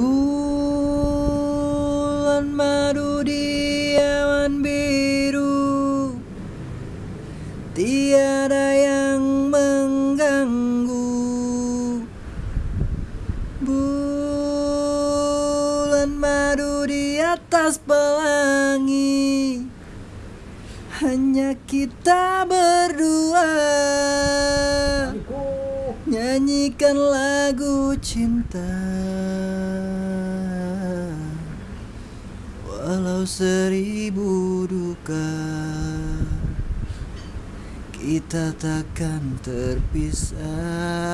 Bulan madu di awan biru. Tiada yang mengganggu. Bulan madu di atas pelangi. Hanya kita berdua Nyanyikan lagu cinta. Walau seribu duka Kita takkan terpisah